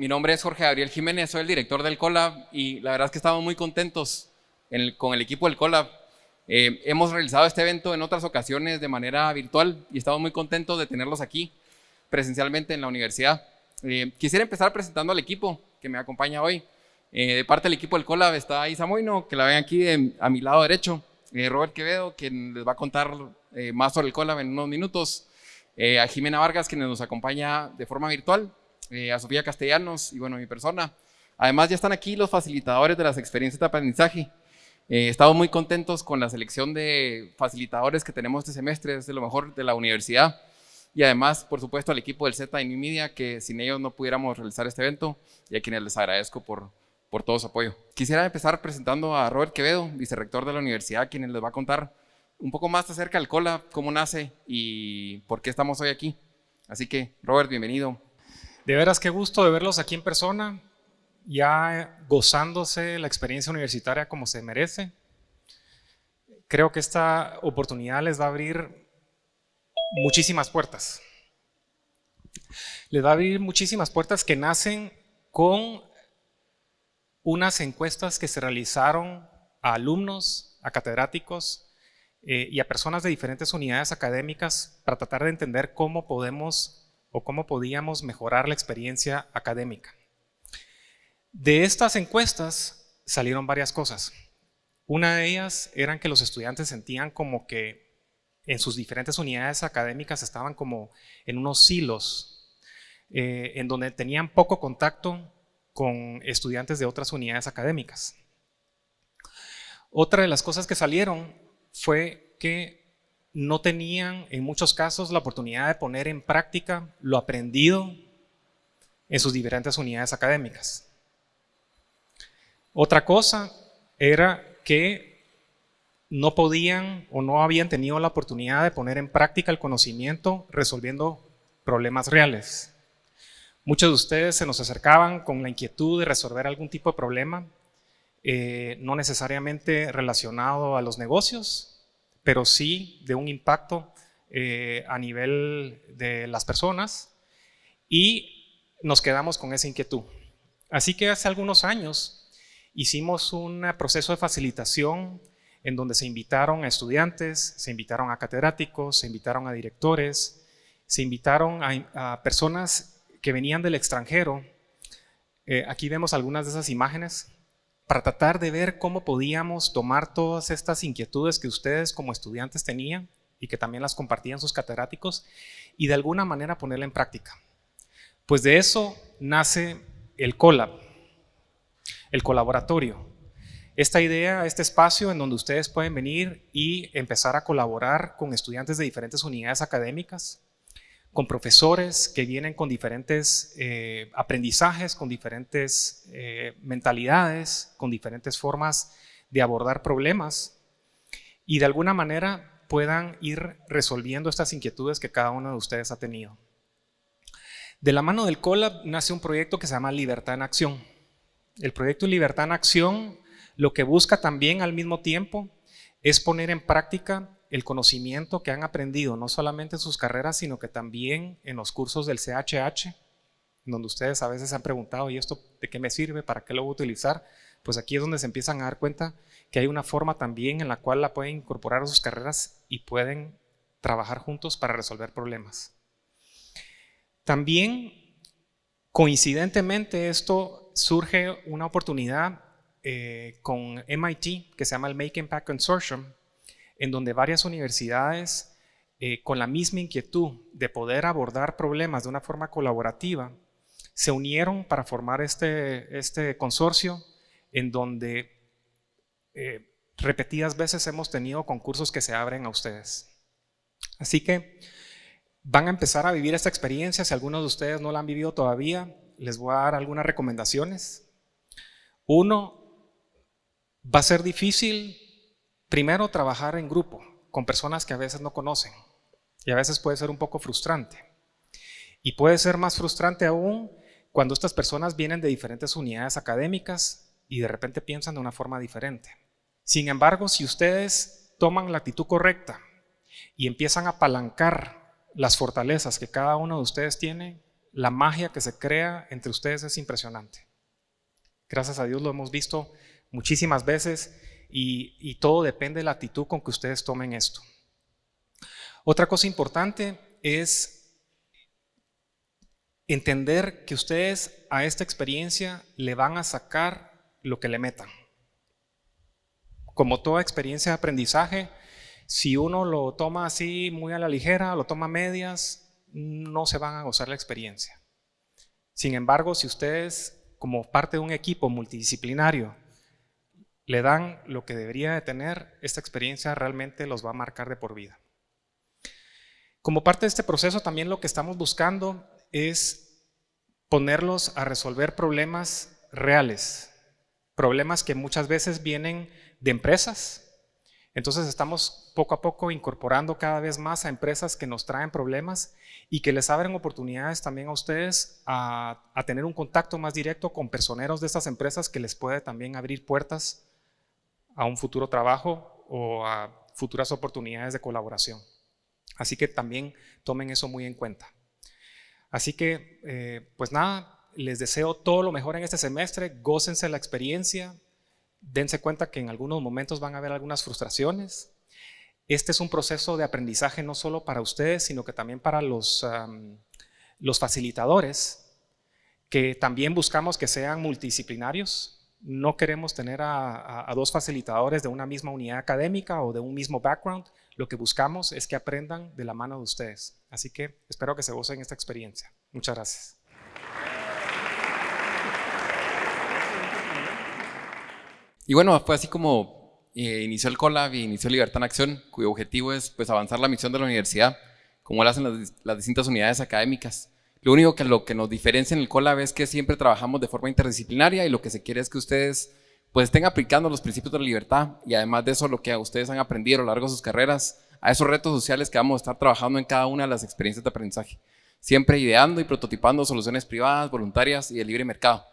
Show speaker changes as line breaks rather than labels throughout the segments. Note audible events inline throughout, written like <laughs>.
Mi nombre es Jorge Gabriel Jiménez, soy el director del Colab y la verdad es que estamos muy contentos con el equipo del Colab. Eh, hemos realizado este evento en otras ocasiones de manera virtual y estamos muy contentos de tenerlos aquí presencialmente en la universidad. Eh, quisiera empezar presentando al equipo que me acompaña hoy. Eh, de parte del equipo del Colab está Isa Moino, que la ven aquí a mi lado derecho. Robert Quevedo, quien les va a contar más sobre el Colab en unos minutos. a Jimena Vargas, quien nos acompaña de forma virtual. A Sofía Castellanos y bueno, mi persona. Además ya están aquí los facilitadores de las experiencias de aprendizaje. Eh, estamos muy contentos con la selección de facilitadores que tenemos este semestre, es de lo mejor de la universidad. Y además, por supuesto, al equipo del Z y New Media, que sin ellos no pudiéramos realizar este evento y a quienes les agradezco por, por todo su apoyo. Quisiera empezar presentando a Robert Quevedo, vicerrector de la universidad, quien les va a contar un poco más acerca del COLA, cómo nace y por qué estamos hoy aquí. Así que, Robert, bienvenido.
De veras, qué gusto de verlos aquí en persona ya gozándose la experiencia universitaria como se merece. Creo que esta oportunidad les va a abrir muchísimas puertas. Les va a abrir muchísimas puertas que nacen con unas encuestas que se realizaron a alumnos, a catedráticos eh, y a personas de diferentes unidades académicas para tratar de entender cómo podemos o cómo podíamos mejorar la experiencia académica. De estas encuestas salieron varias cosas. Una de ellas eran que los estudiantes sentían como que en sus diferentes unidades académicas estaban como en unos silos, eh, en donde tenían poco contacto con estudiantes de otras unidades académicas. Otra de las cosas que salieron fue que no tenían en muchos casos la oportunidad de poner en práctica lo aprendido en sus diferentes unidades académicas. Otra cosa era que no podían o no habían tenido la oportunidad de poner en práctica el conocimiento resolviendo problemas reales. Muchos de ustedes se nos acercaban con la inquietud de resolver algún tipo de problema, eh, no necesariamente relacionado a los negocios, pero sí de un impacto eh, a nivel de las personas y nos quedamos con esa inquietud. Así que hace algunos años Hicimos un proceso de facilitación en donde se invitaron a estudiantes, se invitaron a catedráticos, se invitaron a directores, se invitaron a, personas que venían del extranjero. Eh, aquí vemos algunas de esas imágenes para tratar de ver cómo podíamos tomar todas estas inquietudes que ustedes como estudiantes tenían y que también las compartían sus catedráticos y de alguna manera ponerla en práctica. Pues de eso nace el COLAB, el colaboratorio. Esta idea, este espacio en donde ustedes pueden venir y empezar a colaborar con estudiantes de diferentes unidades académicas, con profesores que vienen con diferentes eh, aprendizajes, con diferentes eh, mentalidades, con diferentes formas de abordar problemas y de alguna manera puedan ir resolviendo estas inquietudes que cada uno de ustedes ha tenido. De la mano del COLAB nace un proyecto que se llama Libertad en Acción. El proyecto Libertad en Acción lo que busca también al mismo tiempo es poner en práctica el conocimiento que han aprendido, no solamente en sus carreras, sino que también en los cursos del CHH, donde ustedes a veces han preguntado, ¿y esto de qué me sirve? ¿Para qué lo voy a utilizar? Pues aquí es donde se empiezan a dar cuenta que hay una forma también en la cual la pueden incorporar a sus carreras y pueden trabajar juntos para resolver problemas. También, coincidentemente, esto surge una oportunidad eh, con MIT que se llama el Make Impact Consortium, en donde varias universidades eh, con la misma inquietud de poder abordar problemas de una forma colaborativa se unieron para formar este, este consorcio en donde eh, repetidas veces hemos tenido concursos que se abren a ustedes. Así que van a empezar a vivir esta experiencia, si algunos de ustedes no la han vivido todavía, les voy a dar algunas recomendaciones. Uno, va a ser difícil primero trabajar en grupo con personas que a veces no conocen y a veces puede ser un poco frustrante. Y puede ser más frustrante aún cuando estas personas vienen de diferentes unidades académicas y de repente piensan de una forma diferente. Sin embargo, si ustedes toman la actitud correcta y empiezan a apalancar las fortalezas que cada uno de ustedes tiene, la magia que se crea entre ustedes es impresionante. Gracias a Dios lo hemos visto muchísimas veces y, todo depende de la actitud con que ustedes tomen esto. Otra cosa importante es entender que ustedes a esta experiencia le van a sacar lo que le metan. Como toda experiencia de aprendizaje, si uno lo toma así muy a la ligera, lo toma a medias, no se van a gozar la experiencia. Sin embargo, si ustedes, como parte de un equipo multidisciplinario, le dan lo que debería de tener, esta experiencia realmente los va a marcar de por vida. Como parte de este proceso, también lo que estamos buscando es ponerlos a resolver problemas reales, problemas que muchas veces vienen de empresas, entonces estamos poco a poco incorporando cada vez más a empresas que nos traen problemas y que les abren oportunidades también a ustedes a, tener un contacto más directo con personeros de estas empresas que les puede también abrir puertas a un futuro trabajo o a futuras oportunidades de colaboración. Así que también tomen eso muy en cuenta. Así que, eh, pues nada, les deseo todo lo mejor en este semestre, gócense la experiencia, dense cuenta que en algunos momentos van a haber algunas frustraciones. Este es un proceso de aprendizaje no solo para ustedes, sino que también para los, los facilitadores, que también buscamos que sean multidisciplinarios. No queremos tener a, dos facilitadores de una misma unidad académica o de un mismo background. Lo que buscamos es que aprendan de la mano de ustedes. Así que espero que se gocen esta experiencia. Muchas gracias.
Y bueno, fue así como eh, inició el Collab y inició Libertad en Acción, cuyo objetivo es pues, avanzar la misión de la universidad, como lo hacen las, distintas unidades académicas. Lo único que lo que nos diferencia en el Collab es que siempre trabajamos de forma interdisciplinaria y lo que se quiere es que ustedes pues estén aplicando los principios de la libertad y además de eso lo que ustedes han aprendido a lo largo de sus carreras a esos retos sociales que vamos a estar trabajando en cada una de las experiencias de aprendizaje. Siempre ideando y prototipando soluciones privadas, voluntarias y de libre mercado,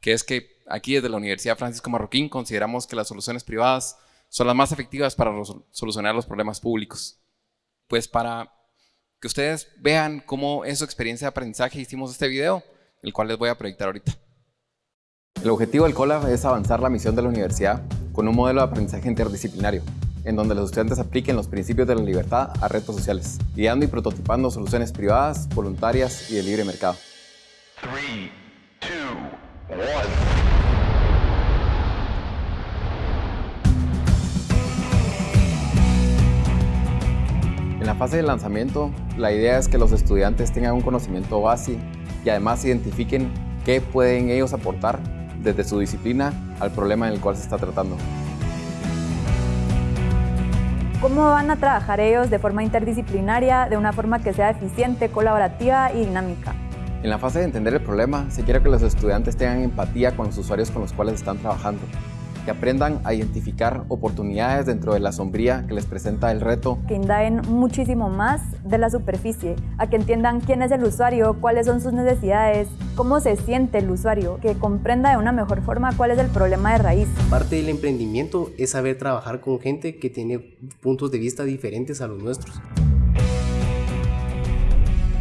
que es que aquí desde la Universidad Francisco Marroquín consideramos que las soluciones privadas son las más efectivas para solucionar los problemas públicos. Pues para que ustedes vean cómo es su experiencia de aprendizaje hicimos este video, el cual les voy a proyectar ahorita. El objetivo del COLAB es avanzar la misión de la universidad con un modelo de aprendizaje interdisciplinario, en donde los estudiantes apliquen los principios de la libertad a retos sociales, guiando y prototipando soluciones privadas, voluntarias y de libre mercado. En la fase de lanzamiento, la idea es que los estudiantes tengan un conocimiento base y además identifiquen qué pueden ellos aportar desde su disciplina al problema en el cual se está tratando.
¿Cómo van a trabajar ellos de forma interdisciplinaria, de una forma que sea eficiente, colaborativa y dinámica?
En la fase de entender el problema, se quiere que los estudiantes tengan empatía con los usuarios con los cuales están trabajando que aprendan a identificar oportunidades dentro de la sombría que les presenta el reto.
Que indaguen muchísimo más de la superficie, a que entiendan quién es el usuario, cuáles son sus necesidades, cómo se siente el usuario, que comprenda de una mejor forma cuál es el problema de raíz.
Parte del emprendimiento es saber trabajar con gente que tiene puntos de vista diferentes a los nuestros.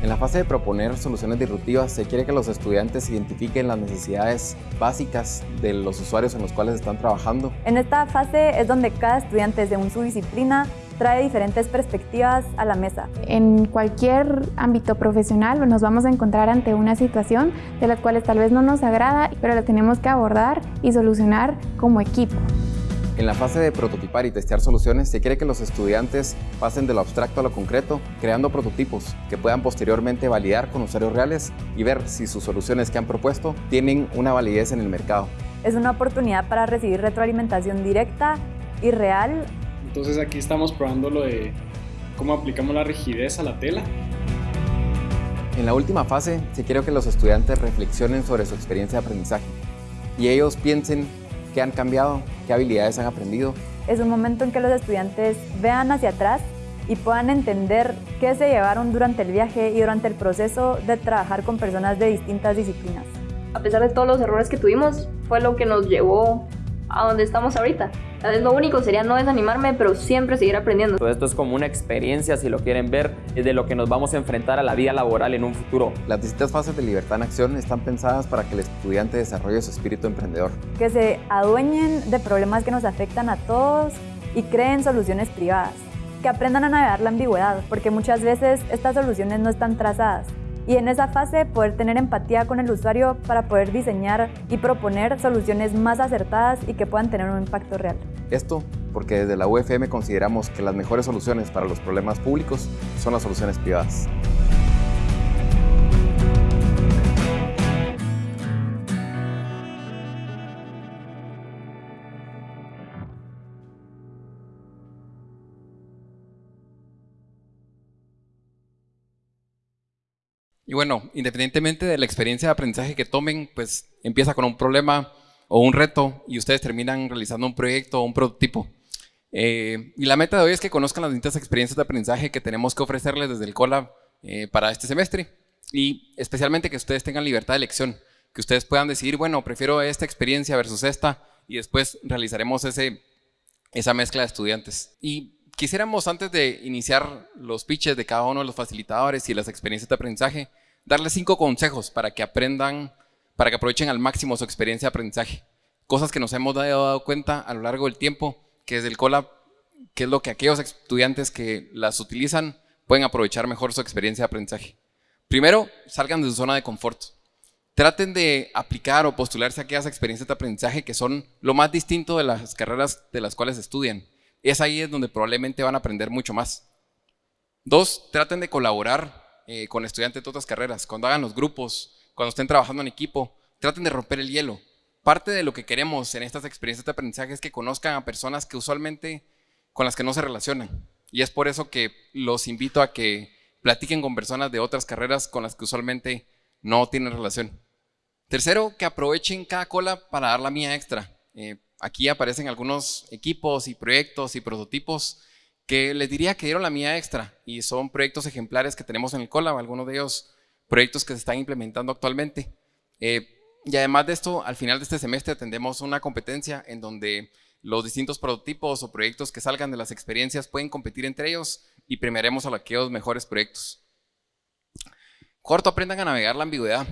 En la fase de proponer soluciones disruptivas se quiere que los estudiantes identifiquen las necesidades básicas de los usuarios en los cuales están trabajando.
En esta fase es donde cada estudiante de su disciplina trae diferentes perspectivas a la mesa.
En cualquier ámbito profesional nos vamos a encontrar ante una situación de las cuales tal vez no nos agrada, pero la tenemos que abordar y solucionar como equipo.
En la fase de prototipar y testear soluciones, se quiere que los estudiantes pasen de lo abstracto a lo concreto, creando prototipos que puedan posteriormente validar con usuarios reales y ver si sus soluciones que han propuesto tienen una validez en el mercado.
Es una oportunidad para recibir retroalimentación directa y real.
Entonces aquí estamos probando lo de cómo aplicamos la rigidez a la tela.
En la última fase, se quiere que los estudiantes reflexionen sobre su experiencia de aprendizaje y ellos piensen qué han cambiado, qué habilidades han aprendido.
Es un momento en que los estudiantes vean hacia atrás y puedan entender qué se llevaron durante el viaje y durante el proceso de trabajar con personas de distintas disciplinas.
A pesar de todos los errores que tuvimos, fue lo que nos llevó a donde estamos ahorita. Lo único sería no desanimarme, pero siempre seguir aprendiendo.
Todo esto es como una experiencia, si lo quieren ver, de lo que nos vamos a enfrentar a la vida laboral en un futuro.
Las distintas fases de Libertad en Acción están pensadas para que el estudiante desarrolle su espíritu emprendedor.
Que se adueñen de problemas que nos afectan a todos y creen soluciones privadas. Que aprendan a navegar la ambigüedad, porque muchas veces estas soluciones no están trazadas y en esa fase poder tener empatía con el usuario para poder diseñar y proponer soluciones más acertadas y que puedan tener un impacto real.
Esto porque desde la UFM consideramos que las mejores soluciones para los problemas públicos son las soluciones privadas.
Bueno, independientemente de la experiencia de aprendizaje que tomen, pues empieza con un problema o un reto y ustedes terminan realizando un proyecto o un prototipo. Eh, y la meta de hoy es que conozcan las distintas experiencias de aprendizaje que tenemos que ofrecerles desde el Colab eh, para este semestre y especialmente que ustedes tengan libertad de elección, que ustedes puedan decidir, bueno, prefiero esta experiencia versus esta y después realizaremos ese, esa mezcla de estudiantes. Y quisiéramos antes de iniciar los pitches de cada uno de los facilitadores y las experiencias de aprendizaje, darles cinco consejos para que aprendan, para que aprovechen al máximo su experiencia de aprendizaje. Cosas que nos hemos dado cuenta a lo largo del tiempo, que desde el Colab, que es lo que aquellos estudiantes que las utilizan pueden aprovechar mejor su experiencia de aprendizaje. Primero, salgan de su zona de confort. Traten de aplicar o postularse a aquellas experiencias de aprendizaje que son lo más distinto de las carreras de las cuales estudian es ahí es donde probablemente van a aprender mucho más. Dos, traten de colaborar eh, con estudiantes de otras carreras. Cuando hagan los grupos, cuando estén trabajando en equipo, traten de romper el hielo. Parte de lo que queremos en estas experiencias de aprendizaje es que conozcan a personas que usualmente con las que no se relacionan. Y es por eso que los invito a que platiquen con personas de otras carreras con las que usualmente no tienen relación. Tercero, que aprovechen cada cola para dar la mía extra. Eh, Aquí aparecen algunos equipos y proyectos y prototipos que les diría que dieron la mía extra y son proyectos ejemplares que tenemos en el Colab, algunos de ellos proyectos que se están implementando actualmente. Eh, y además de esto, al final de este semestre tendremos una competencia en donde los distintos prototipos o proyectos que salgan de las experiencias pueden competir entre ellos y premiaremos a aquellos mejores proyectos. Cuarto, aprendan a navegar la ambigüedad.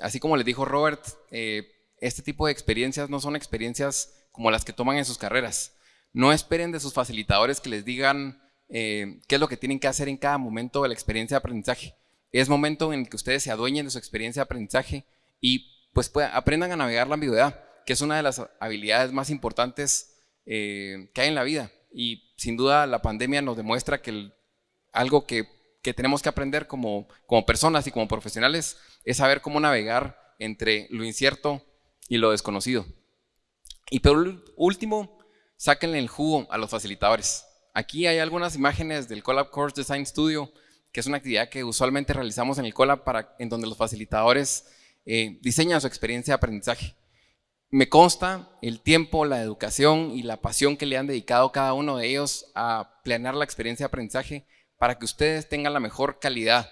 Así como les dijo Robert, eh, este tipo de experiencias no son experiencias como las que toman en sus carreras. No esperen de sus facilitadores que les digan eh, qué es lo que tienen que hacer en cada momento de la experiencia de aprendizaje. Es momento en el que ustedes se adueñen de su experiencia de aprendizaje y pues aprendan a navegar la ambigüedad, que es una de las habilidades más importantes eh, que hay en la vida. Y sin duda la pandemia nos demuestra que algo que, que, tenemos que aprender como, como personas y como profesionales es saber cómo navegar entre lo incierto y lo desconocido. Y por último, sáquenle el jugo a los facilitadores. Aquí hay algunas imágenes del Collab Course Design Studio, que es una actividad que usualmente realizamos en el Collab para, en donde los facilitadores eh, diseñan su experiencia de aprendizaje. Me consta el tiempo, la educación y la pasión que le han dedicado cada uno de ellos a planear la experiencia de aprendizaje para que ustedes tengan la mejor calidad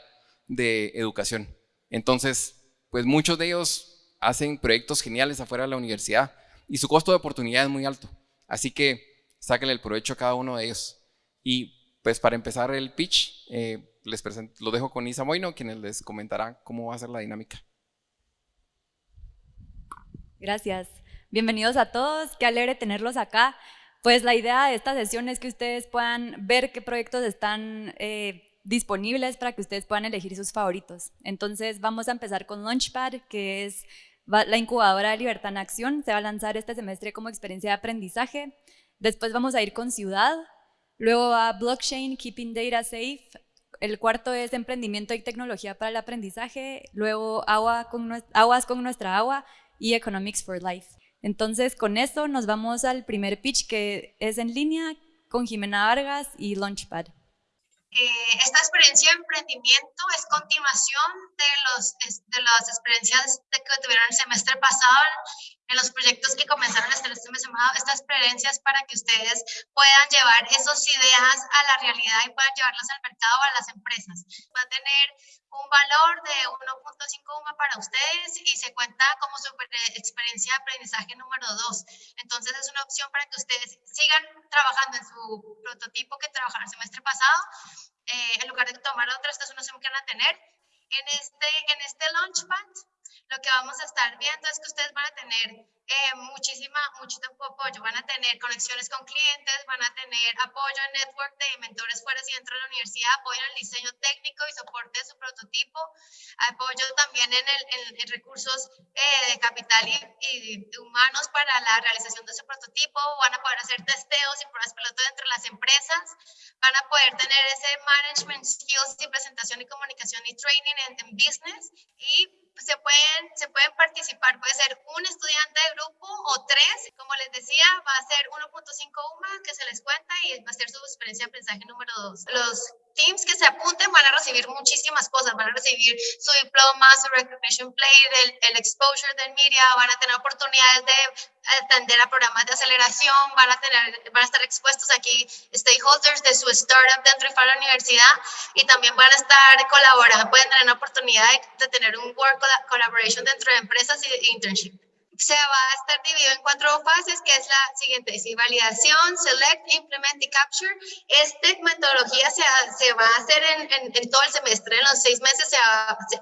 de educación. Entonces, pues muchos de ellos hacen proyectos geniales afuera de la universidad y su costo de oportunidad es muy alto. Así que sáquenle el provecho a cada uno de ellos. Y pues para empezar el pitch, eh, les lo dejo con Isa Moino, quien les comentará cómo va a ser la dinámica.
Gracias. Bienvenidos a todos, qué alegre tenerlos acá. Pues la idea de esta sesión es que ustedes puedan ver qué proyectos están eh, disponibles para que ustedes puedan elegir sus favoritos. Entonces vamos a empezar con Launchpad, que es la incubadora de Libertad en Acción se va a lanzar este semestre como experiencia de aprendizaje. Después vamos a ir con Ciudad. Luego va Blockchain, Keeping Data Safe. El cuarto es Emprendimiento y Tecnología para el Aprendizaje. Luego agua con, Aguas con Nuestra Agua y Economics for Life. Entonces, con esto nos vamos al primer pitch que es en línea con Jimena Vargas y Launchpad.
Eh, esta experiencia de emprendimiento es continuación de, los, de las experiencias que tuvieron el semestre pasado en los proyectos que comenzaron este mes estas experiencias para que ustedes puedan llevar esas ideas a la realidad y puedan llevarlas al mercado o a las empresas. Va a tener un valor de 1.5 UMA para ustedes y se cuenta como su experiencia de aprendizaje número 2. Entonces es una opción para que ustedes sigan trabajando en su prototipo que trabajaron el semestre pasado. Eh, en lugar de tomar otra, esta es una opción que van a tener. En este, en este Launchpad lo que vamos a estar viendo es que ustedes van a tener eh, muchísima, mucho apoyo, van a tener conexiones con clientes, van a tener apoyo en network de mentores fuera y dentro de la universidad, apoyo en el diseño técnico y soporte de su prototipo, apoyo también en, el, en, recursos eh, de capital y, humanos para la realización de su prototipo, van a poder hacer testeos y pruebas piloto dentro de las empresas, van a poder tener ese management skills y presentación y comunicación y training en, en business. Y se pueden, se pueden participar, puede ser un estudiante de grupo o tres, como les decía, va a ser 1.5 UMA que se les cuenta y va a ser su experiencia de aprendizaje número dos. Los teams que se apunten van a recibir muchísimas cosas, van a recibir su diploma, su recognition plate, el, el exposure del media, van a tener oportunidades de atender a programas de aceleración, van a, tener, van a estar expuestos aquí stakeholders de su startup dentro de la universidad y también van a estar colaborando, pueden tener oportunidad de, de tener un work collaboration dentro de empresas y internship se va a estar dividido en cuatro fases, que es la siguiente, sí, validación, select, implement y capture. Esta metodología se, se va a hacer en, en, todo el semestre, en los seis meses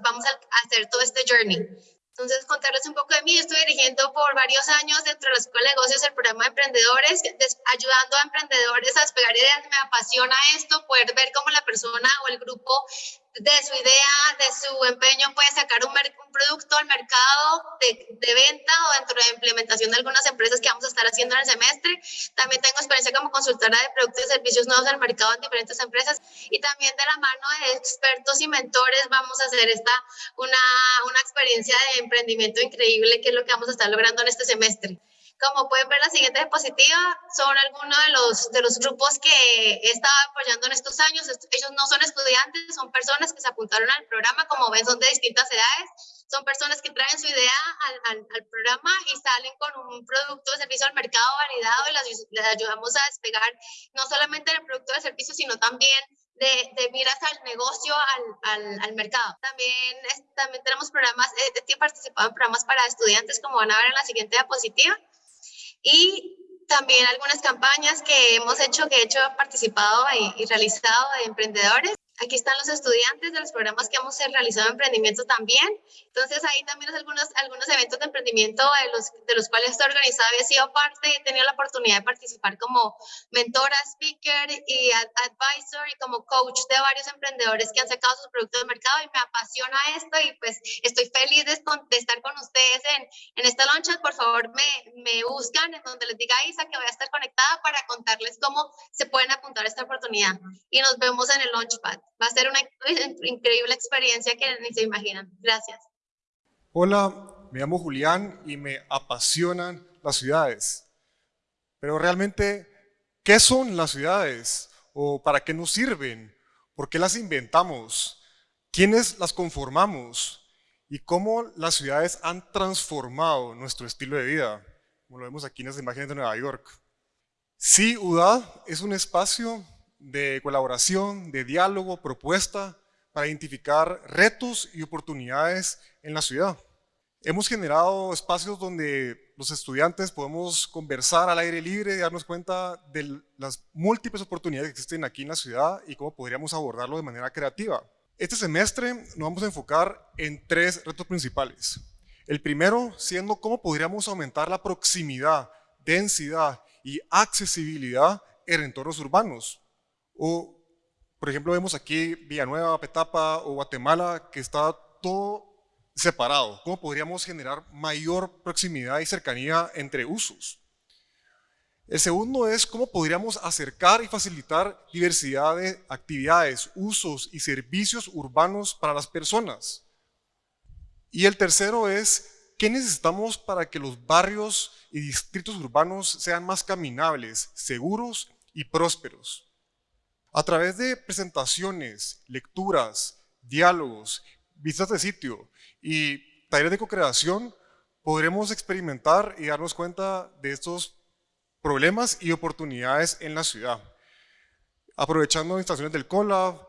vamos a hacer todo este journey. Entonces, contarles un poco de mí. Estoy dirigiendo por varios años dentro de la Escuela de Negocios el programa de emprendedores, ayudando a emprendedores a despegar ideas. Me apasiona esto, poder ver cómo la persona o el grupo de su idea, de su empeño, puede sacar un, producto al mercado de, de, venta o dentro de implementación de algunas empresas que vamos a estar haciendo en el semestre. También tengo experiencia como consultora de productos y servicios nuevos al mercado en diferentes empresas y también de la mano de expertos y mentores vamos a hacer esta una, una experiencia de emprendimiento increíble que es lo que vamos a estar logrando en este semestre. Como pueden ver, la siguiente diapositiva son algunos de los, de los grupos que he estado apoyando en estos años. Ellos no son estudiantes, son personas que se apuntaron al programa. Como ven, son de distintas edades. Son personas que traen su idea al, al, programa y salen con un producto de servicio al mercado validado y las, les ayudamos a despegar no solamente el producto de servicio, sino también de, de, miras al negocio, al, al, al mercado. También, también tenemos programas, eh, he participado en programas para estudiantes, como van a ver en la siguiente diapositiva y también algunas campañas que hemos hecho, que he hecho participado y, realizado de emprendedores Aquí están los estudiantes de los programas que hemos realizado emprendimiento también. Entonces, ahí también algunos, algunos eventos de emprendimiento de los, de los cuales estoy organizada he sido parte, he tenido la oportunidad de participar como mentora, speaker y advisor y como coach de varios emprendedores que han sacado sus productos del mercado y me apasiona esto y pues estoy feliz de, estar con ustedes en, en esta launch. Por favor, me, me buscan en donde les diga Isa que voy a estar conectada para contarles cómo se pueden apuntar a esta oportunidad. Y nos vemos en el Launchpad va a ser una <laughs> increíble experiencia que ni se imaginan. Gracias.
Hola, me llamo Julián y me apasionan las ciudades. Pero realmente, ¿qué son las ciudades? ¿O para qué nos sirven? ¿Por qué las inventamos? ¿Quiénes las conformamos? ¿Y cómo las ciudades han transformado nuestro estilo de vida? Como lo vemos aquí en las imágenes de Nueva York. Sí, UDAD es un espacio de colaboración, de diálogo, propuesta para identificar retos y oportunidades en la ciudad. Hemos generado espacios donde los estudiantes podemos conversar al aire libre y darnos cuenta de las múltiples oportunidades que existen aquí en la ciudad y cómo podríamos abordarlo de manera creativa. Este semestre nos vamos a enfocar en tres retos principales. El primero siendo cómo podríamos aumentar la proximidad, densidad y accesibilidad en entornos urbanos. O, por ejemplo, vemos aquí Villanueva, Petapa o Guatemala, que está todo separado. ¿Cómo podríamos generar mayor proximidad y cercanía entre usos? El segundo es cómo podríamos acercar y facilitar diversidad de actividades, usos y servicios urbanos para las personas. Y el tercero es qué necesitamos para que los barrios y distritos urbanos sean más caminables, seguros y prósperos. A través de presentaciones, lecturas, diálogos, visitas de sitio y talleres de co-creación, podremos experimentar y darnos cuenta de estos problemas y oportunidades en la ciudad, aprovechando instalaciones del COLAB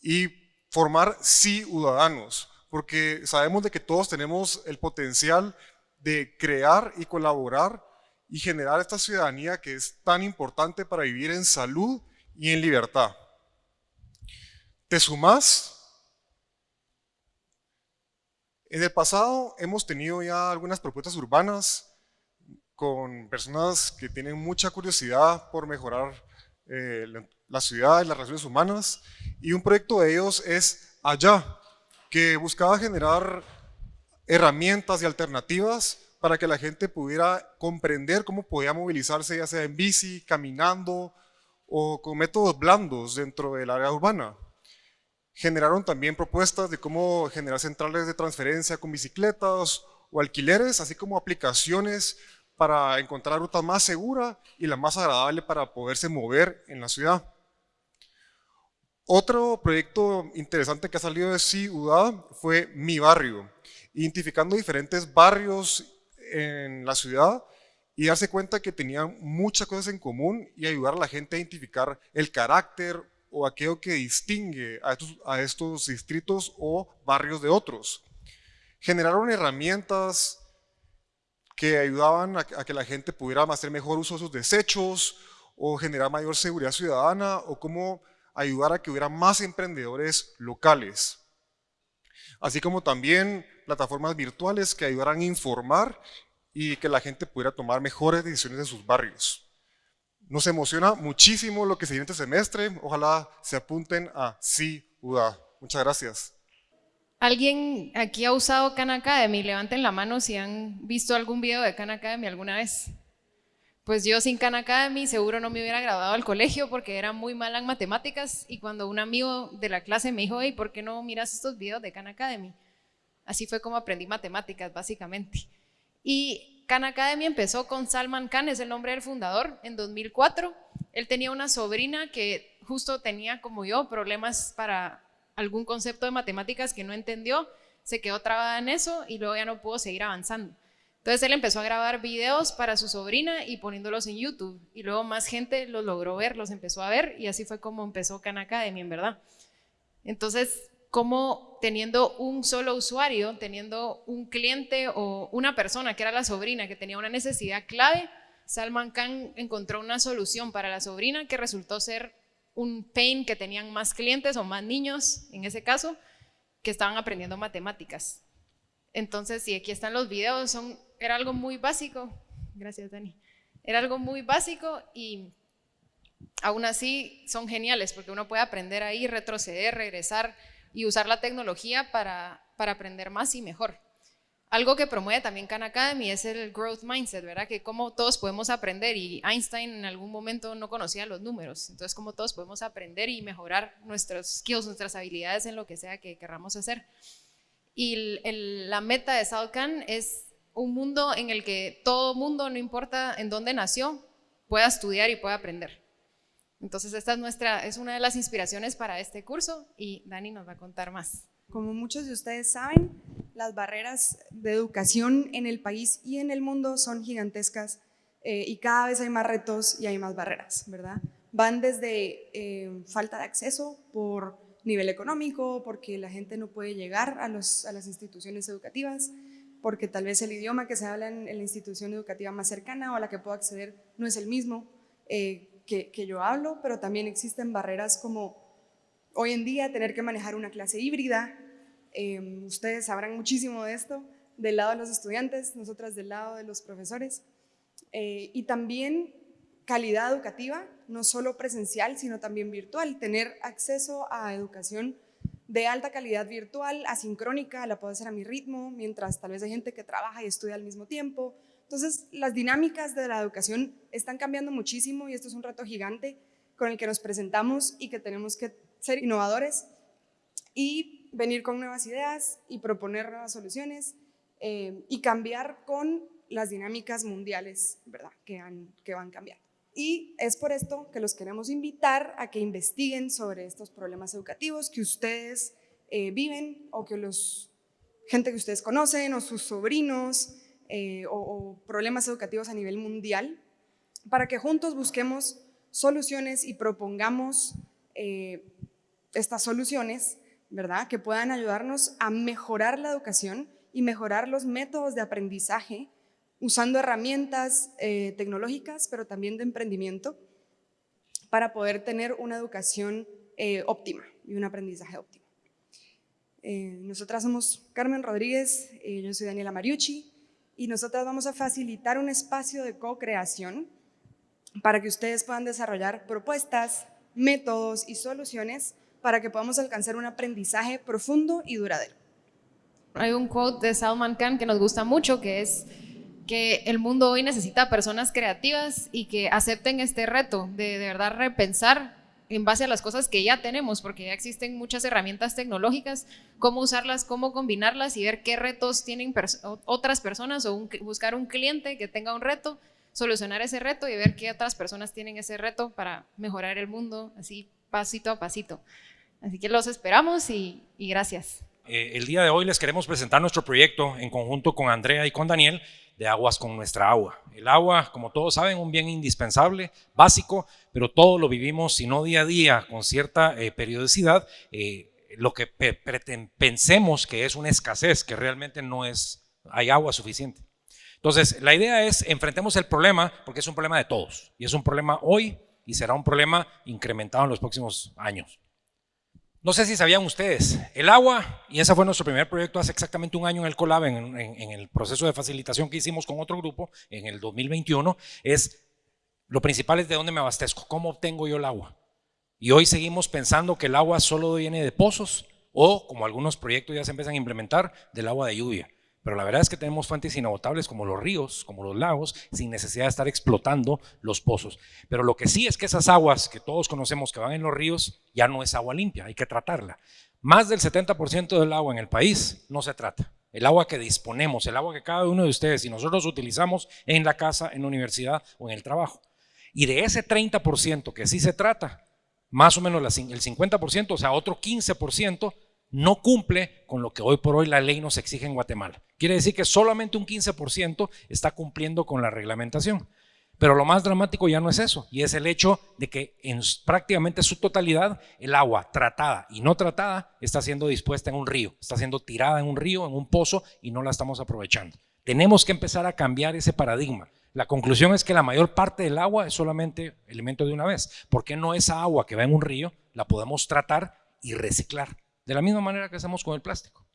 y formar ciudadanos, porque sabemos de que todos tenemos el potencial de crear y colaborar y generar esta ciudadanía que es tan importante para vivir en salud y en libertad. ¿Te sumás? En el pasado hemos tenido ya algunas propuestas urbanas con personas que tienen mucha curiosidad por mejorar eh, la ciudad y las relaciones humanas y un proyecto de ellos es Allá, que buscaba generar herramientas y alternativas para que la gente pudiera comprender cómo podía movilizarse ya sea en bici, caminando o con métodos blandos dentro del área urbana. Generaron también propuestas de cómo generar centrales de transferencia con bicicletas o alquileres, así como aplicaciones para encontrar la ruta más segura y la más agradable para poderse mover en la ciudad. Otro proyecto interesante que ha salido de Ciudad fue Mi Barrio, identificando diferentes barrios en la ciudad y darse cuenta que tenían muchas cosas en común y ayudar a la gente a identificar el carácter o aquello que distingue a estos, a distritos o barrios de otros. Generaron herramientas que ayudaban a, que la gente pudiera hacer mejor uso de sus desechos o generar mayor seguridad ciudadana o cómo ayudar a que hubiera más emprendedores locales. Así como también plataformas virtuales que ayudaran a informar y que la gente pudiera tomar mejores decisiones en sus barrios. Nos emociona muchísimo lo que se viene este semestre. Ojalá se apunten a Ciudad. Muchas gracias.
¿Alguien aquí ha usado Khan Academy? Levanten la mano si han visto algún video de Khan Academy alguna vez. Pues yo sin Khan Academy seguro no me hubiera graduado al colegio porque era muy mala en matemáticas y cuando un amigo de la clase me dijo, hey, ¿por qué no miras estos videos de Khan Academy? Así fue como aprendí matemáticas, básicamente. Y Khan Academy empezó con Salman Khan, es el nombre del fundador, en 2004. Él tenía una sobrina que justo tenía, como yo, problemas para algún concepto de matemáticas que no entendió, se quedó trabada en eso y luego ya no pudo seguir avanzando. Entonces él empezó a grabar videos para su sobrina y poniéndolos en YouTube. Y luego más gente los logró ver, los empezó a ver y así fue como empezó Khan Academy, en verdad. Entonces como teniendo un solo usuario, teniendo un cliente o una persona que era la sobrina que tenía una necesidad clave, Salman Khan encontró una solución para la sobrina que resultó ser un pain que tenían más clientes o más niños, en ese caso, que estaban aprendiendo matemáticas. Entonces, si aquí están los videos, era algo muy básico. Gracias, Dani. Era algo muy básico y aún así son geniales porque uno puede aprender ahí, retroceder, regresar, y usar la tecnología para, para aprender más y mejor. Algo que promueve también Khan Academy es el growth mindset, ¿verdad? Que como todos podemos aprender y Einstein en algún momento no conocía los números, entonces como todos podemos aprender y mejorar nuestros skills, nuestras habilidades en lo que sea que querramos hacer. Y la meta de South Khan es un mundo en el que todo mundo, no importa en dónde nació, pueda estudiar y pueda aprender. Entonces esta es, nuestra, es una de las inspiraciones para este curso y Dani nos va a contar más.
Como muchos de ustedes saben, las barreras de educación en el país y en el mundo son gigantescas eh, y cada vez hay más retos y hay más barreras, ¿verdad? Van desde eh, falta de acceso por nivel económico, porque la gente no puede llegar a, los, a las instituciones educativas, porque tal vez el idioma que se habla en, la institución educativa más cercana o a la que puedo acceder no es el mismo. Eh, que, yo hablo, pero también existen barreras como hoy en día tener que manejar una clase híbrida. Em, ustedes sabrán muchísimo de esto, del lado de los estudiantes, nosotras del lado de los profesores. Eh, y también calidad educativa, no solo presencial, sino también virtual. Tener acceso a educación de alta calidad virtual, asincrónica, la puedo hacer a mi ritmo, mientras tal vez hay gente que trabaja y estudia al mismo tiempo, entonces, las dinámicas de la educación están cambiando muchísimo y esto es un reto gigante con el que nos presentamos y que tenemos que ser innovadores y venir con nuevas ideas y proponer nuevas soluciones eh, y cambiar con las dinámicas mundiales ¿verdad? Que, que van cambiando. Y es por esto que los queremos invitar a que investiguen sobre estos problemas educativos que ustedes eh, viven o que los gente que ustedes conocen o sus sobrinos eh, o, problemas educativos a nivel mundial, para que juntos busquemos soluciones y propongamos eh, estas soluciones, ¿verdad? Que puedan ayudarnos a mejorar la educación y mejorar los métodos de aprendizaje usando herramientas eh, tecnológicas, pero también de emprendimiento, para poder tener una educación óptima y un aprendizaje óptimo. nosotras somos Carmen Rodríguez, yo soy Daniela Mariucci, y nosotras vamos a facilitar un espacio de co-creación para que ustedes puedan desarrollar propuestas, métodos y soluciones para que podamos alcanzar un aprendizaje profundo y duradero.
Hay un quote de Salman Khan que nos gusta mucho, que es que el mundo hoy necesita personas creativas y que acepten este reto de de verdad repensar en base a las cosas que ya tenemos, porque ya existen muchas herramientas tecnológicas, cómo usarlas, cómo combinarlas y ver qué retos tienen otras personas o buscar un cliente que tenga un reto, solucionar ese reto y ver qué otras personas tienen ese reto para mejorar el mundo, así pasito a pasito. Así que los esperamos y, gracias.
Eh, el día de hoy les queremos presentar nuestro proyecto en conjunto con Andrea y con Daniel de aguas con nuestra agua. El agua, como todos saben, un bien indispensable, básico, pero todo lo vivimos, si no día a día, con cierta eh, periodicidad, eh, lo que pensemos que es una escasez, que realmente no es, hay agua suficiente. Entonces, la idea es, enfrentemos el problema, porque es un problema de todos, y es un problema hoy y será un problema incrementado en los próximos años. No sé si sabían ustedes, el agua, y ese fue nuestro primer proyecto hace exactamente un año en el Colab, en, el proceso de facilitación que hicimos con otro grupo en el 2021, es lo principal es de dónde me abastezco, cómo obtengo yo el agua. Y hoy seguimos pensando que el agua solo viene de pozos o, como algunos proyectos ya se empiezan a implementar, del agua de lluvia. Pero la verdad es que tenemos fuentes inagotables como los ríos, como los lagos, sin necesidad de estar explotando los pozos. Pero lo que sí es que esas aguas que todos conocemos que van en los ríos ya no es agua limpia, hay que tratarla. Más del 70% del agua en el país no se trata. El agua que disponemos, el agua que cada uno de ustedes y nosotros utilizamos en la casa, en la universidad o en el trabajo. Y de ese 30% que sí se trata, más o menos el 50%, o sea, otro 15%, no cumple con lo que hoy por hoy la ley nos exige en Guatemala. Quiere decir que solamente un 15% está cumpliendo con la reglamentación. Pero lo más dramático ya no es eso, y es el hecho de que en prácticamente su totalidad el agua tratada y no tratada está siendo dispuesta en un río, está siendo tirada en un río, en un pozo, y no la estamos aprovechando. Tenemos que empezar a cambiar ese paradigma. La conclusión es que la mayor parte del agua es solamente elemento de una vez. ¿Por qué no esa agua que va en un río la podemos tratar y reciclar? De la misma manera que hacemos con el plástico.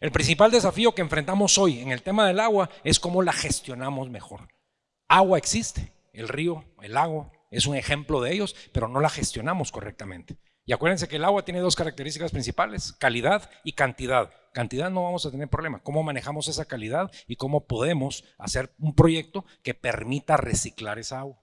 El principal desafío que enfrentamos hoy en el tema del agua es cómo la gestionamos mejor. Agua existe, el río, el lago es un ejemplo de ellos, pero no la gestionamos correctamente. Y acuérdense que el agua tiene dos características principales, calidad y cantidad. Cantidad no vamos a tener problema. ¿Cómo manejamos esa calidad y cómo podemos hacer un proyecto que permita reciclar esa agua?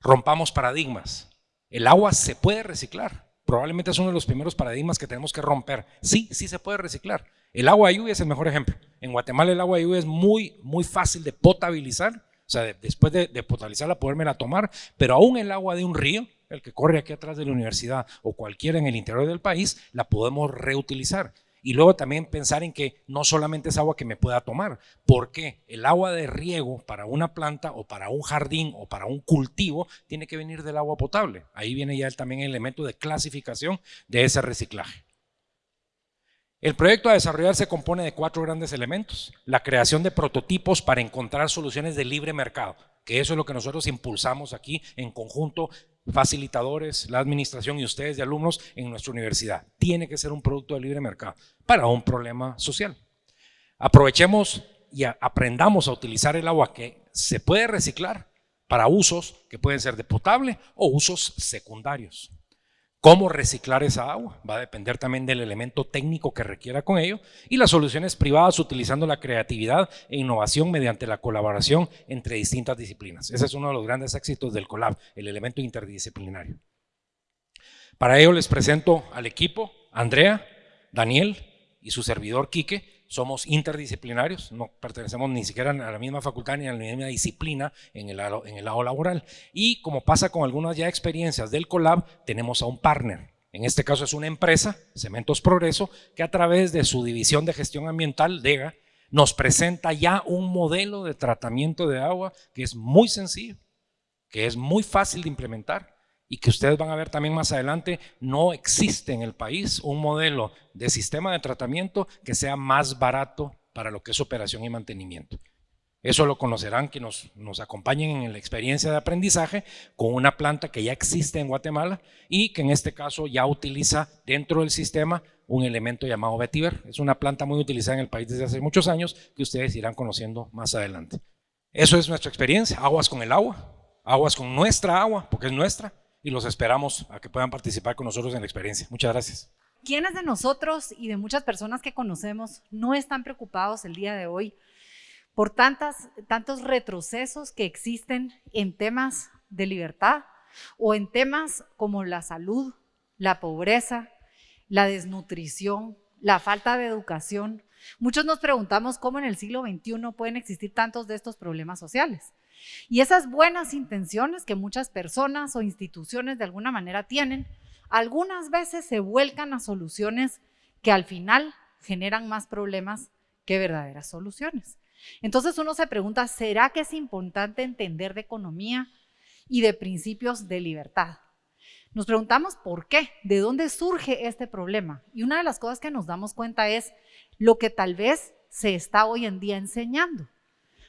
Rompamos paradigmas. El agua se puede reciclar probablemente es uno de los primeros paradigmas que tenemos que romper. Sí, sí se puede reciclar. El agua de lluvia es el mejor ejemplo. En Guatemala el agua de lluvia es muy, muy fácil de potabilizar, o sea, después de, de potabilizarla, podérmela tomar, pero aún el agua de un río, el que corre aquí atrás de la universidad o cualquiera en el interior del país, la podemos reutilizar. Y luego también pensar en que no solamente es agua que me pueda tomar, porque el agua de riego para una planta o para un jardín o para un cultivo tiene que venir del agua potable. Ahí viene ya también el elemento de clasificación de ese reciclaje. El proyecto a desarrollar se compone de cuatro grandes elementos. La creación de prototipos para encontrar soluciones de libre mercado, que eso es lo que nosotros impulsamos aquí en conjunto facilitadores, la administración y ustedes de alumnos en nuestra universidad. Tiene que ser un producto de libre mercado para un problema social. Aprovechemos y aprendamos a utilizar el agua que se puede reciclar para usos que pueden ser de potable o usos secundarios. Cómo reciclar esa agua va a depender también del elemento técnico que requiera con ello y las soluciones privadas utilizando la creatividad e innovación mediante la colaboración entre distintas disciplinas. Ese es uno de los grandes éxitos del COLAB, el elemento interdisciplinario. Para ello les presento al equipo, Andrea, Daniel y su servidor Quique, somos interdisciplinarios, no pertenecemos ni siquiera a la misma facultad ni a la misma disciplina en el, lado, laboral. Y como pasa con algunas ya experiencias del Colab, tenemos a un partner. En este caso es una empresa, Cementos Progreso, que a través de su división de gestión ambiental, DEGA, nos presenta ya un modelo de tratamiento de agua que es muy sencillo, que es muy fácil de implementar y que ustedes van a ver también más adelante, no existe en el país un modelo de sistema de tratamiento que sea más barato para lo que es operación y mantenimiento. Eso lo conocerán que nos, nos, acompañen en la experiencia de aprendizaje con una planta que ya existe en Guatemala y que en este caso ya utiliza dentro del sistema un elemento llamado vetiver. Es una planta muy utilizada en el país desde hace muchos años que ustedes irán conociendo más adelante. Eso es nuestra experiencia, aguas con el agua, aguas con nuestra agua, porque es nuestra, y los esperamos a que puedan participar con nosotros en la experiencia. Muchas gracias.
¿Quiénes de nosotros y de muchas personas que conocemos no están preocupados el día de hoy por tantas, tantos retrocesos que existen en temas de libertad o en temas como la salud, la pobreza, la desnutrición, la falta de educación. Muchos nos preguntamos cómo en el siglo XXI pueden existir tantos de estos problemas sociales. Y esas buenas intenciones que muchas personas o instituciones de alguna manera tienen, algunas veces se vuelcan a soluciones que al final generan más problemas que verdaderas soluciones. Entonces uno se pregunta, ¿será que es importante entender de economía y de principios de libertad? Nos preguntamos por qué, de dónde surge este problema. Y una de las cosas que nos damos cuenta es lo que tal vez se está hoy en día enseñando.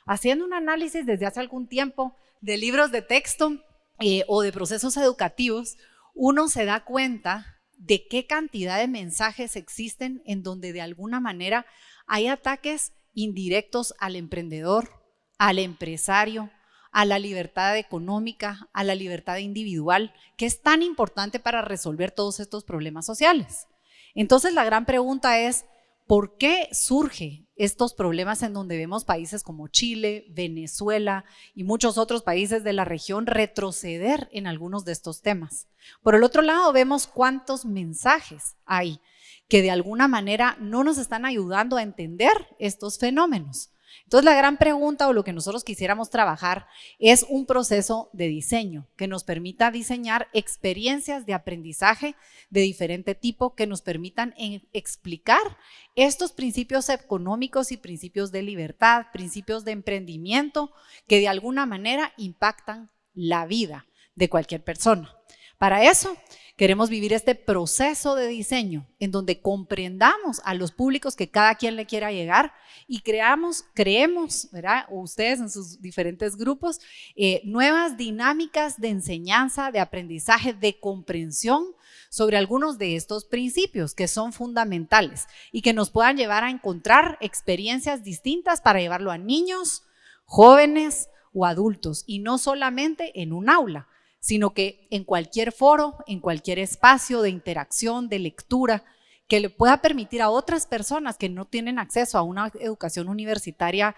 Haciendo un análisis desde hace algún tiempo de libros de texto eh, o de procesos educativos, uno se da cuenta de qué cantidad de mensajes existen en donde de alguna manera hay ataques indirectos al emprendedor, al empresario, a la libertad económica, a la libertad individual, que es tan importante para resolver todos estos problemas sociales. Entonces la gran pregunta es, ¿por qué surge estos problemas en donde vemos países como Chile, Venezuela y muchos otros países de la región retroceder en algunos de estos temas? Por el otro lado, vemos cuántos mensajes hay que de alguna manera no nos están ayudando a entender estos fenómenos. Entonces la gran pregunta o lo que nosotros quisiéramos trabajar es un proceso de diseño que nos permita diseñar experiencias de aprendizaje de diferente tipo que nos permitan explicar estos principios económicos y principios de libertad, principios de emprendimiento que de alguna manera impactan la vida de cualquier persona. Para eso Queremos vivir este proceso de diseño en donde comprendamos a los públicos que cada quien le quiera llegar y creamos, creemos, ¿verdad? ustedes en sus diferentes grupos, eh, nuevas dinámicas de enseñanza, de aprendizaje, de comprensión sobre algunos de estos principios que son fundamentales y que nos puedan llevar a encontrar experiencias distintas para llevarlo a niños, jóvenes o adultos y no solamente en un aula sino que en cualquier foro, en cualquier espacio de interacción, de lectura, que le pueda permitir a otras personas que no tienen acceso a una educación universitaria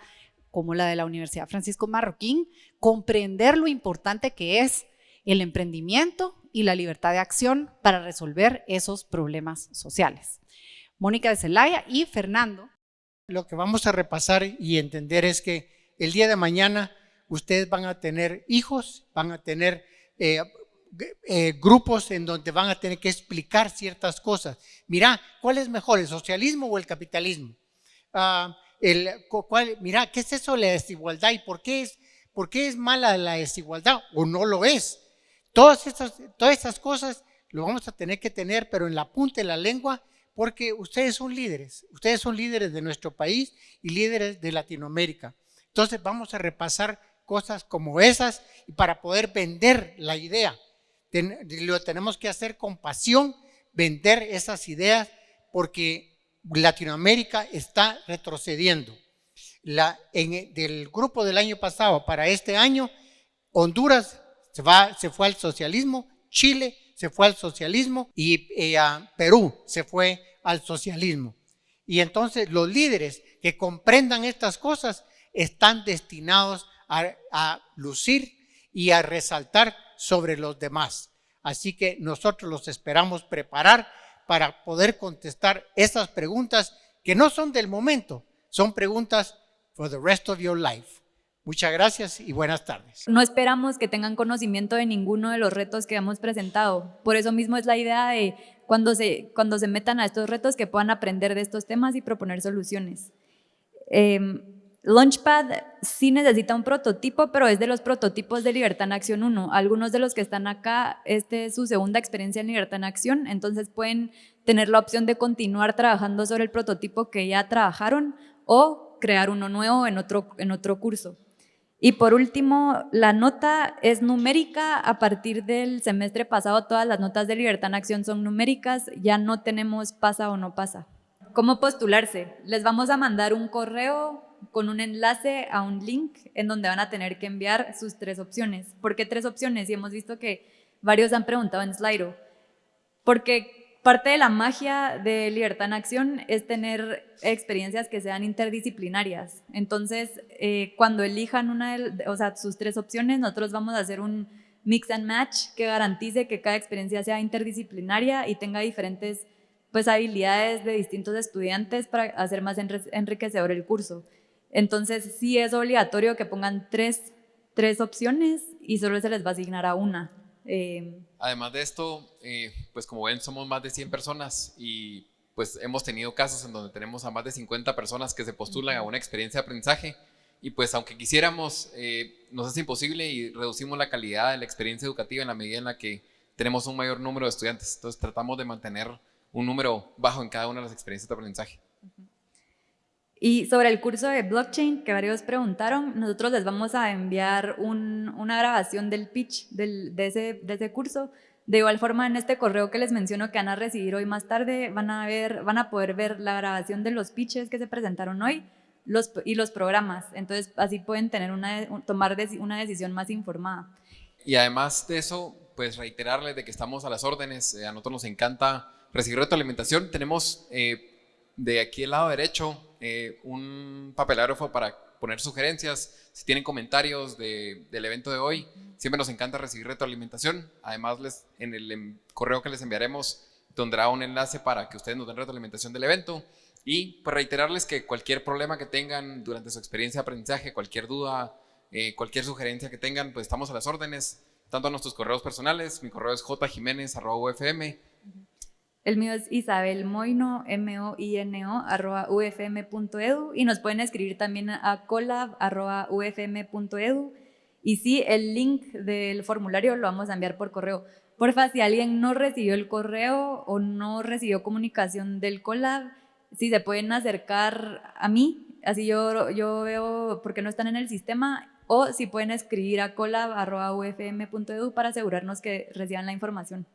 como la de la Universidad Francisco Marroquín, comprender lo importante que es el emprendimiento y la libertad de acción para resolver esos problemas sociales. Mónica de Celaya y Fernando.
Lo que vamos a repasar y entender es que el día de mañana ustedes van a tener hijos, van a tener eh, eh, grupos en donde van a tener que explicar ciertas cosas. Mira, ¿cuál es mejor, el socialismo o el capitalismo? Ah, el, cuál, mira, ¿qué es eso la desigualdad y por qué es, por qué es mala la desigualdad o no lo es? Todas estas, todas estas cosas lo vamos a tener que tener, pero en la punta de la lengua, porque ustedes son líderes, ustedes son líderes de nuestro país y líderes de Latinoamérica. Entonces vamos a repasar cosas como esas y para poder vender la idea. lo tenemos que hacer con pasión, vender esas ideas porque Latinoamérica está retrocediendo. La, en, del grupo del año pasado para este año, Honduras se, va, se fue al socialismo, Chile se fue al socialismo y eh, Perú se fue al socialismo. Y entonces los líderes que comprendan estas cosas están destinados a, lucir y a resaltar sobre los demás. Así que nosotros los esperamos preparar para poder contestar esas preguntas que no son del momento, son preguntas for the rest of your life. Muchas gracias y buenas tardes.
No esperamos que tengan conocimiento de ninguno de los retos que hemos presentado. Por eso mismo es la idea de cuando se, cuando se metan a estos retos que puedan aprender de estos temas y proponer soluciones. Em, Launchpad sí necesita un prototipo, pero es de los prototipos de Libertad en Acción 1. Algunos de los que están acá, este es su segunda experiencia en Libertad en Acción, entonces pueden tener la opción de continuar trabajando sobre el prototipo que ya trabajaron o crear uno nuevo en otro, en otro curso. Y por último, la nota es numérica. A partir del semestre pasado, todas las notas de Libertad en Acción son numéricas. Ya no tenemos pasa o no pasa. ¿Cómo postularse? Les vamos a mandar un correo con un enlace a un link en donde van a tener que enviar sus tres opciones. ¿Por qué tres opciones? Y hemos visto que varios han preguntado en Slido. Porque Parte de la magia de Libertad en Acción es tener experiencias que sean interdisciplinarias. Entonces, eh, cuando elijan una de, o sea, sus tres opciones, nosotros vamos a hacer un mix and match que garantice que cada experiencia sea interdisciplinaria y tenga diferentes pues, habilidades de distintos estudiantes para hacer más enriquecedor el curso. Entonces, sí es obligatorio que pongan tres, tres opciones y solo se les va a asignar a una.
Eh, Además de esto, eh, pues como ven, somos más de 100 personas y pues hemos tenido casos en donde tenemos a más de 50 personas que se postulan a una experiencia de aprendizaje y pues aunque quisiéramos, eh, nos es imposible y reducimos la calidad de la experiencia educativa en la medida en la que tenemos un mayor número de estudiantes. Entonces tratamos de mantener un número bajo en cada una de las experiencias de aprendizaje.
Y sobre el curso de blockchain que varios preguntaron, nosotros les vamos a enviar una grabación del pitch del, de, ese, de, ese, curso. De igual forma, en este correo que les menciono que van a recibir hoy más tarde, van a, ver, van a poder ver la grabación de los pitches que se presentaron hoy los, y los programas. Entonces, así pueden tener una, tomar una decisión más informada.
Y además de eso, pues reiterarles de que estamos a las órdenes. Eh, a nosotros nos encanta recibir retroalimentación. Tenemos eh, de aquí al lado derecho eh, un papelágrafo para poner sugerencias, si tienen comentarios del evento de hoy, siempre nos encanta recibir retroalimentación. Además, les, en el em, correo que les enviaremos tendrá un enlace para que ustedes nos den retroalimentación del evento. Y pues reiterarles que cualquier problema que tengan durante su experiencia de aprendizaje, cualquier duda, eh, cualquier sugerencia que tengan, pues estamos a las órdenes, tanto a nuestros correos personales, mi correo es jjiménez.ufm
el mío es Isabel Moino, M-O-I-N-O, arroba ufm.edu y nos pueden escribir también a colab, arroba ufm.edu y sí, el link del formulario lo vamos a enviar por correo. Porfa, si alguien no recibió el correo o no recibió comunicación del colab, si se pueden acercar a mí, así yo, yo veo por qué no están en el sistema, o si pueden escribir a colab.ufm.edu para asegurarnos que reciban la información.